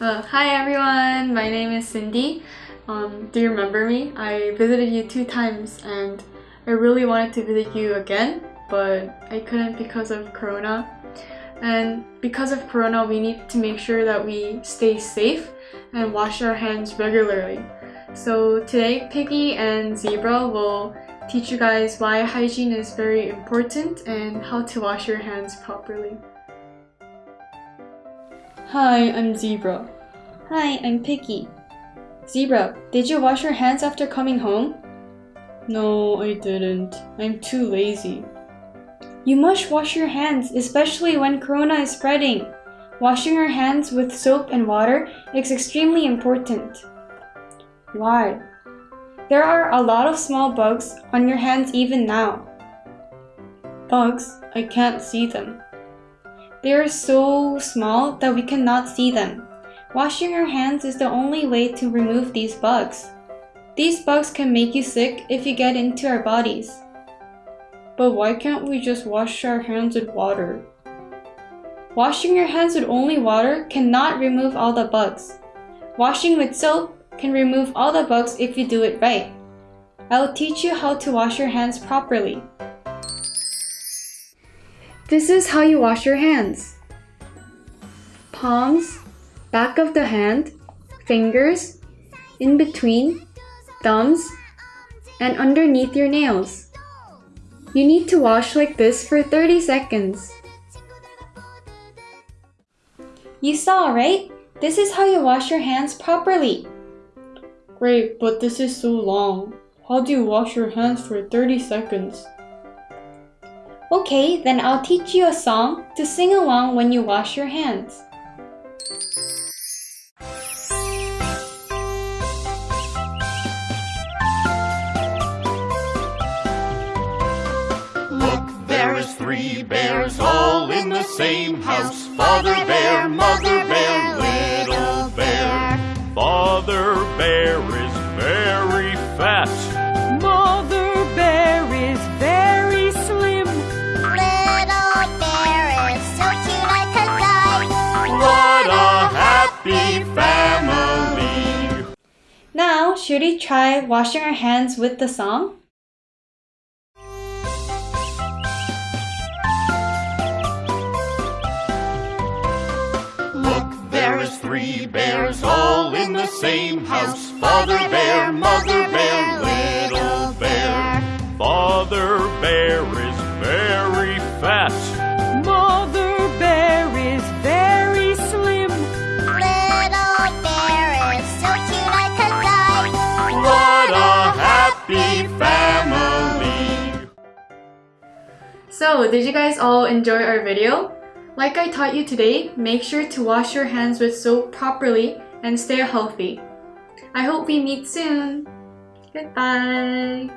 Uh, hi everyone, my name is Cindy. Um, do you remember me? I visited you two times and I really wanted to visit you again, but I couldn't because of Corona. And because of Corona, we need to make sure that we stay safe and wash our hands regularly. So today, Piggy and Zebra will teach you guys why hygiene is very important and how to wash your hands properly. Hi, I'm Zebra. Hi, I'm Piggy. Zebra, did you wash your hands after coming home? No, I didn't. I'm too lazy. You must wash your hands, especially when corona is spreading. Washing your hands with soap and water is extremely important. Why? There are a lot of small bugs on your hands even now. Bugs? I can't see them. They are so small that we cannot see them. Washing your hands is the only way to remove these bugs. These bugs can make you sick if you get into our bodies. But why can't we just wash our hands with water? Washing your hands with only water cannot remove all the bugs. Washing with soap can remove all the bugs if you do it right. I'll teach you how to wash your hands properly. This is how you wash your hands. Palms, back of the hand, fingers, in between, thumbs, and underneath your nails. You need to wash like this for 30 seconds. You saw, right? This is how you wash your hands properly. Great, but this is so long. How do you wash your hands for 30 seconds? Okay, then I'll teach you a song to sing along when you wash your hands. Look, there is three bears all in the same house. Father bear, mother bear, little bear. Father bear is very fat. Should we try washing our hands with the song? Look, there is three bears all in the same house. Father bear, mother bear, little bear. Father bear is very fat. So, did you guys all enjoy our video? Like I taught you today, make sure to wash your hands with soap properly and stay healthy. I hope we meet soon. Goodbye.